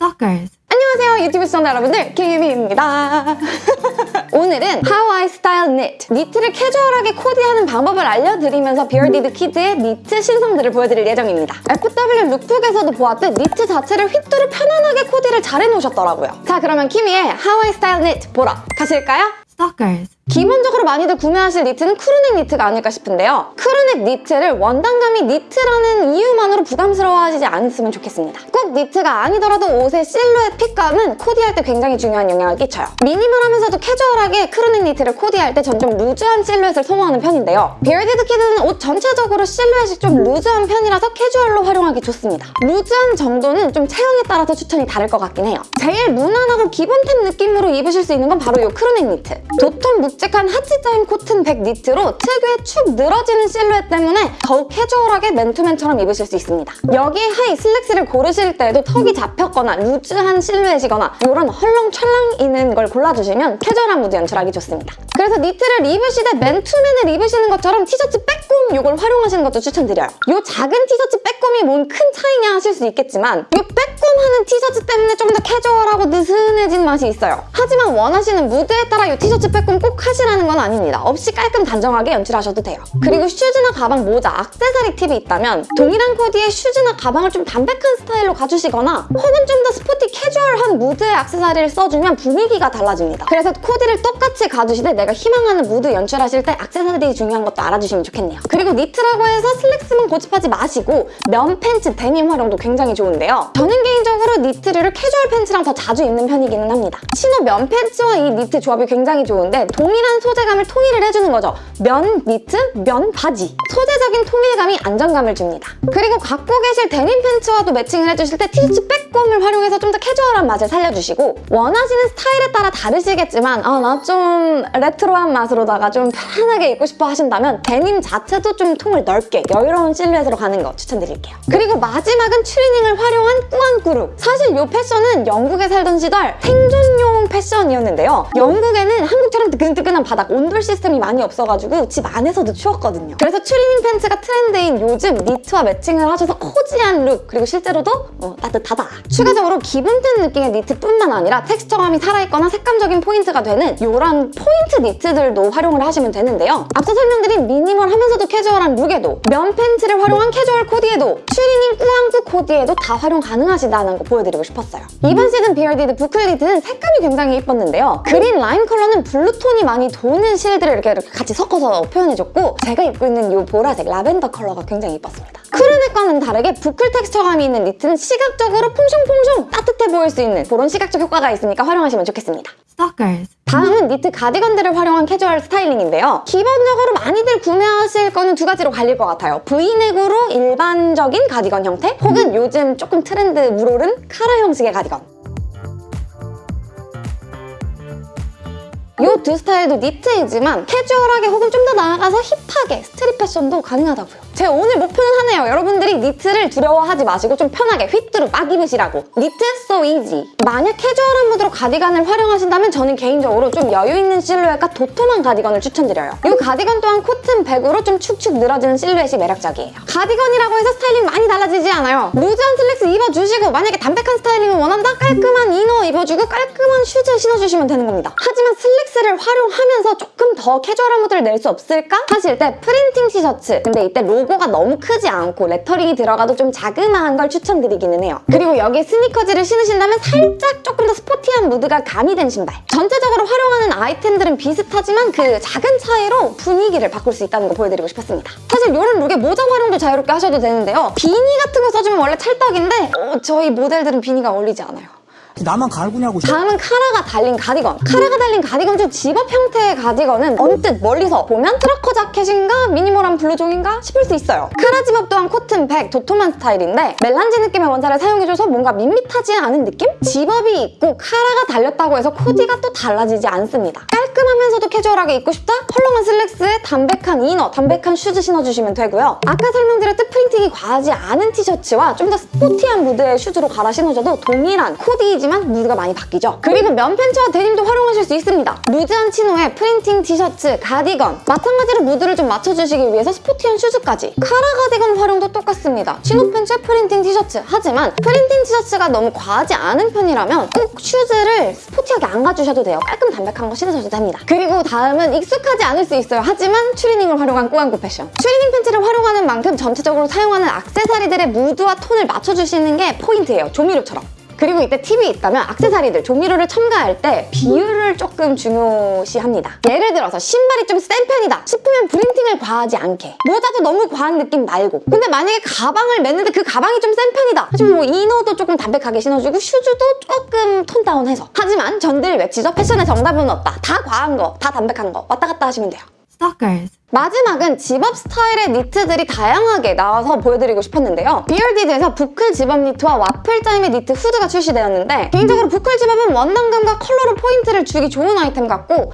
Stalkers. 안녕하세요 유튜브 시청자 여러분들 키미입니다 오늘은 How I Style Knit 니트를 캐주얼하게 코디하는 방법을 알려드리면서 Bearded Kid의 니트 신상들을 보여드릴 예정입니다 FW lookbook에서도 보았듯 니트 자체를 휘뚜루 편안하게 코디를 잘 해놓으셨더라고요 자 그러면 키미의 How I Style Knit 보러 가실까요? Stalkers. 기본적으로 많이들 구매하실 니트는 crew neck 니트가 아닐까 싶은데요. crew neck 니트를 원단감이 니트라는 이유만으로 부담스러워하지 않으면 좋겠습니다. 꼭 니트가 아니더라도 옷의 실루엣 핏감은 코디할 때 굉장히 중요한 영향을 끼쳐요. 미니멀하면서도 캐주얼하게 crew neck 니트를 코디할 때 전 좀 루즈한 실루엣을 선호하는 편인데요. Bearded Kid는 옷 전체적으로 실루엣이 좀 루즈한 편이라서 캐주얼로 활용하기 좋습니다. 루즈한 정도는 좀 체형에 따라서 추천이 다를 것 같긴 해요. 제일 무난하고 기본템 느낌으로 입으실 수 있는 건 바로 이 crew neck 니트. 도톰 묵직한 하치짜임 코튼 백 니트로 특유의 축 늘어지는 실루엣 때문에 더욱 캐주얼하게 맨투맨처럼 입으실 수 있습니다. 여기에 하의 슬랙스를 고르실 때에도 tuck이 잡혔거나 루즈한 실루엣이거나 이런 헐렁철렁 있는 걸 골라주시면 캐주얼한 무드 연출하기 좋습니다. 그래서 니트를 입으시되 맨투맨을 입으시는 것처럼 티셔츠 빼꼼 이걸 활용하시는 것도 추천드려요. 이 작은 티셔츠 빼꼼이 뭔 큰 차이냐 하실 수 있겠지만 이 빼꼼하는 티셔츠 때문에 좀 더 캐주얼하고 느슨해진 맛이 있어요. 하지만 원하시는 무드에 따라 이 티셔츠 빼꼼 꼭 하시라는 건 아닙니다. 없이 깔끔 단정하게 연출하셔도 돼요. 그리고 슈즈나 가방, 모자, 악세사리 팁이 있다면 동일한 코디에 슈즈나 가방을 좀 담백한 스타일로 가주시거나 혹은 좀 더 스포티 캐주얼한 무드의 악세사리를 써주면 분위기가 달라집니다. 그래서 코디를 똑같이 가주시되 내가 희망하는 무드 연출하실 때 악세사리 중요한 것도 알아주시면 좋겠네요. 그리고 니트라고 해서 슬랙스만 고집하지 마시고 면 팬츠, 데님 활용도 굉장히 좋은데요. 저는 개인적으로 니트를 캐주얼 팬츠랑 더 자주 입는 편이기는 합니다. 치노 면 팬츠와 이 니트 조합이 굉장히 좋은데 동일한 소재감을 통일을 해주는 거죠. 면 니트, 면 바지. 소재적인 통일감이 안정감을 줍니다. 그리고 갖고 계실 데님 팬츠와도 매칭을 해주실 때 티셔츠 빼꼼을 활용해서 좀 더 캐주얼한 맛을 살려주시고 원하시는 스타일에 따라 다르시겠지만 아 나 좀 레트로한 맛으로다가 좀 편안하게 입고 싶어 하신다면 데님 자체도 좀 통을 넓게 여유로운 실루엣으로 가는 거 추천드릴게요. 그리고 마지막은 추리닝을 활용한 꾸안꾸룩. 사실 이 패션은 영국에 살던 시절 생존용 패션이었는데요. 영국에는 한국처럼 뜨끈뜨끈한 바닥 온돌 시스템이 많이 없어가지고 집 안에서도 추웠거든요. 그래서 추리닝 팬츠가 트렌드인 요즘 니트와 매칭을 하셔서 cozy한 룩 그리고 실제로도 어, 따뜻하다. 추가적으로 기본템 느낌의 니트뿐만 아니라 텍스처감이 살아있거나 색감적인 포인트가 되는 이런 포인트 니트들도 활용을 하시면 되는데요. 앞서 설명드린 미니멀하면서도 캐주얼한 룩에도 면 팬츠를 활용한 캐주얼 코디에도 추리닝 꾸안꾸 코디에도 다 활용 가능하시다는 거 보여드리고 싶었어요. 이번 시즌 Bearded 부클 니트는 색감이 굉장히 예뻤는데요. 그린 라임 컬러는 블루톤이 많이 도는 실들을 이렇게, 이렇게 같이 섞어서 표현해줬고 제가 입고 있는 이 보라색 라벤더 컬러가 굉장히 예뻤습니다. crew neck과는 다르게 부클 텍스처감이 있는 니트는 시각적으로 퐁숑퐁숑 따뜻해 보일 수 있는 그런 시각적 효과가 있으니까 활용하시면 좋겠습니다. Stalkers. 다음은 니트 가디건들을 활용한 캐주얼 스타일링인데요. 기본적으로 많이들 구매하실 거는 두 가지로 갈릴 것 같아요. 브이넥으로 일반적인 가디건 형태 혹은 요즘 조금 트렌드 물오른 카라 형식의 가디건. 이 두 스타일도 니트이지만 캐주얼하게 혹은 좀 더 나아가서 힙하게 street 패션도 가능하다고요. 제 오늘 목표는 하나예요. 여러분들이 니트를 두려워하지 마시고 좀 편하게 휘뚜루 막 입으시라고. 니트 so easy. 만약 캐주얼한 무드로 가디건을 활용하신다면 저는 개인적으로 좀 여유 있는 실루엣과 도톰한 가디건을 추천드려요. 이 가디건 또한 코튼 백으로 좀 축축 늘어지는 실루엣이 매력적이에요. 가디건이라고 해서 스타일링 많이 달라지지 않아요. 루즈한 슬랙스 입어주시고 만약에 담백한 스타일링을 원한다? 깔끔한 inner 입어주고 깔끔한 슈즈 신어주시면 되는 겁니다. 하지만 슬랙스를 활용하면서 조금 더 캐주얼한 무드를 낼 수 없을까? 하실 때 프린팅 티셔츠 근데 이때 로고가 너무 크지 않고 lettering이 들어가도 좀 자그마한 걸 추천드리기는 해요. 그리고 여기에 스니커즈를 신으신다면 살짝 조금 더 스포티한 무드가 가미된 신발. 전체적으로 활용하는 아이템들은 비슷하지만 그 작은 차이로 분위기를 바꿀 수 있다는 거 보여드리고 싶었습니다. 사실 이런 룩에 모자 활용도 자유롭게 하셔도 되는데요. 비니 같은 거 써주면 원래 찰떡인데 어, 저희 모델들은 비니가 어울리지 않아요. 나만 갈구냐고. 다음은 카라가 달린 가디건. 카라가 달린 가디건 중 집업 형태의 가디건은 언뜻 멀리서 보면 trucker 자켓인가 minimal한 블루종인가 싶을 수 있어요. 카라 집업 또한 cotton 백, 도톰한 스타일인데 melange 느낌의 원단을 사용해줘서 뭔가 밋밋하지 않은 느낌? zip-up이 있고 카라가 달렸다고 해서 코디가 또 달라지지 않습니다. 깔끔하면서도 캐주얼하게 입고 싶다? 헐렁한 슬랙스에 담백한 inner, 담백한 shoes 신어주시면 되고요. 아까 설명드렸듯 printing이 과하지 않은 티셔츠와 좀 더 sporty한 무드의 shoes로 갈아 신어줘도 동일한 코디 이지만 하지만 무드가 많이 바뀌죠. 그리고 면 팬츠와 데님도 활용하실 수 있습니다. loose한 chino에 printing 티셔츠, 가디건 마찬가지로 무드를 좀 맞춰주시기 위해서 sporty한 shoes까지 카라 가디건 활용도 똑같습니다. chino 팬츠에 printing 티셔츠 하지만 printing 티셔츠가 너무 과하지 않은 편이라면 꼭 shoes를 sporty하게 안 가주셔도 돼요. 깔끔 담백한 거 신으셔도 됩니다. 그리고 다음은 익숙하지 않을 수 있어요. 하지만 추리닝을 활용한 꾸안꾸 패션. 추리닝 팬츠를 활용하는 만큼 전체적으로 사용하는 악세사리들의 무드와 톤을 맞춰주시는 게 포인트예요. 조미료처럼. 그리고 이때 팁이 있다면 악세사리들, 조미료를 첨가할 때 비율을 조금 중요시합니다. 예를 들어서 신발이 좀 센 편이다 싶으면 printing을 과하지 않게. 모자도 너무 과한 느낌 말고. 근데 만약에 가방을 맸는데 그 가방이 좀 센 편이다. 하지만 뭐 inner도 조금 담백하게 신어주고 shoes도 조금 tone down해서. 하지만 전 늘 외치죠? 패션의 정답은 없다. 다 과한 거, 다 담백한 거. 왔다 갔다 하시면 돼요 Stalkers. 마지막은 집업 스타일의 니트들이 다양하게 나와서 보여드리고 싶었는데요. 비얼디드에서 boucle zip-up 니트와 와플 타입의 니트 후드가 출시되었는데 개인적으로 boucle zip-up은 원단감과 컬러로 포인트를 주기 좋은 아이템 같고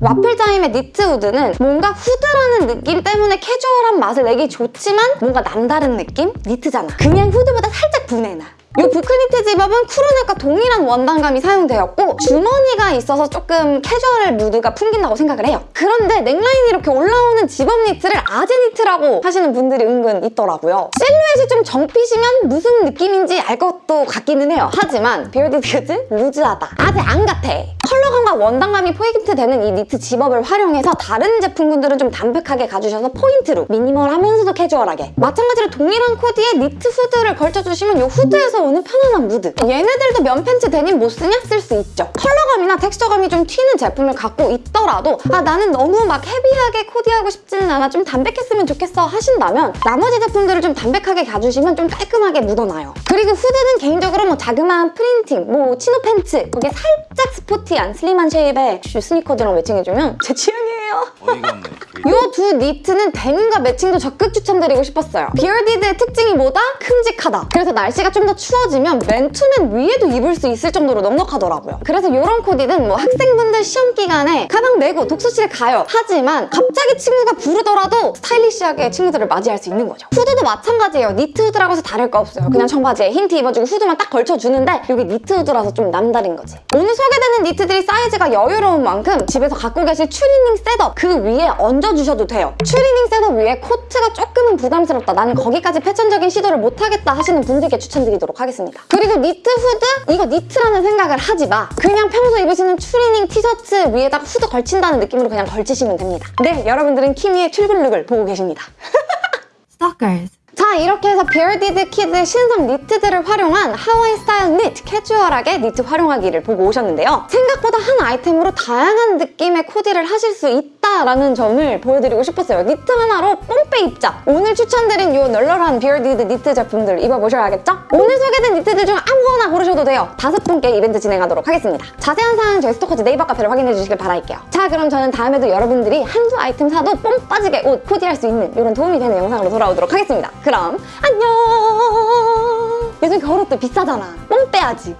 와플 타입의 니트 후드는 뭔가 후드라는 느낌 때문에 캐주얼한 맛을 내기 좋지만 뭔가 남다른 느낌? 니트잖아. 그냥 후드보다 살짝 훈내 나. 이 부클니트 집업은 쿨은액과 동일한 원단감이 사용되었고 주머니가 있어서 조금 캐주얼 무드가 풍긴다고 생각을 해요. 그런데 neckline이 이렇게 올라오는 집업 니트를 아재 니트라고 하시는 분들이 은근 있더라고요. 실루엣이 좀 정fit이면 무슨 느낌인지 알 것도 같기는 해요. 하지만 비얼디드는 loose하다. 아재 안 같아. 원단감이 포인트 되는 이 니트 zip-up을 활용해서 다른 제품군들은 좀 담백하게 가주셔서 포인트로 minimal하면서도 캐주얼하게. 마찬가지로 동일한 코디에 니트 후드를 걸쳐주시면 이 후드에서 오는 편안한 무드. 얘네들도 면 팬츠 데님 못 쓰냐? 쓸 수 있죠. 컬러감이나 텍스처감이 좀 튀는 제품을 갖고 있더라도 아 나는 너무 막 heavy하게 코디하고 싶지는 않아. 좀 담백했으면 좋겠어 하신다면 나머지 제품들을 좀 담백하게 가주시면 좀 깔끔하게 묻어나요. 그리고 후드는 개인적으로 뭐 자그마한 printing, 뭐 chino 팬츠 거기에 살짝 sporty한 slim한 shape의 슈 스니커즈랑 매칭해주면 제 취향이 에요 어이가 없네. 이 두 니트는 데님과 매칭도 적극 추천드리고 싶었어요. 비얼디드의 특징이 뭐다? 큼직하다. 그래서 날씨가 좀 더 추워지면 맨투맨 위에도 입을 수 있을 정도로 넉넉하더라고요. 그래서 이런 코디는 뭐 학생분들 시험 기간에 가방 메고 독서실에 가요. 하지만 갑자기 친구가 부르더라도 stylish하게 친구들을 맞이할 수 있는 거죠. 후드도 마찬가지예요. 니트 후드라고 해서 다를 거 없어요. 그냥 청바지에 흰 티 입어주고 후드만 딱 걸쳐주는데 여기 니트 후드라서 좀 남다른 거지. 오늘 소개되는 니트들이 사이즈가 여유로운 만큼 집에서 갖고 계실 추리닝 set-up 그 위에 얹어주셔도 돼요. 추리닝 set-up 위에 코트가 조금은 부담스럽다. 나는 거기까지 패션적인 시도를 못하겠다 하시는 분들께 추천드리도록 하겠습니다. 그리고 니트 후드? 이거 니트라는 생각을 하지 마. 그냥 평소 입으시는 추리닝 티셔츠 위에다가 후드 걸친다는 느낌으로 그냥 걸치시면 됩니다. 네, 여러분들은 키미의 출근 look을 보고 계십니다. Stalkers. 자 이렇게 해서 비얼디드 키드의 신상 니트들을 활용한 하와이 스타일 니트 캐주얼하게 니트 활용하기를 보고 오셨는데요. 생각보다 한 아이템으로 다양한 느낌의 코디를 하실 수 있다라는 점을 보여드리고 싶었어요. 니트 하나로 뽕빼 입자. 오늘 추천드린 이 널널한 비얼디드 니트 제품들 입어보셔야겠죠? 오늘 소개된 니트들 중 아무거나 고르셔도 돼요. 다섯 분께 이벤트 진행하도록 하겠습니다. 자세한 사항은 저희 스토커즈 네이버 카페를 확인해 주시길 바랄게요. 자 그럼 저는 다음에도 여러분들이 한두 아이템 사도 뽕 빠지게 옷 코디할 수 있는 이런 도움이 되는 영상으로 돌아오도록 하겠습니다. 그럼 안녕! 요즘 겨울옷도 비싸잖아. 뽕 빼야지.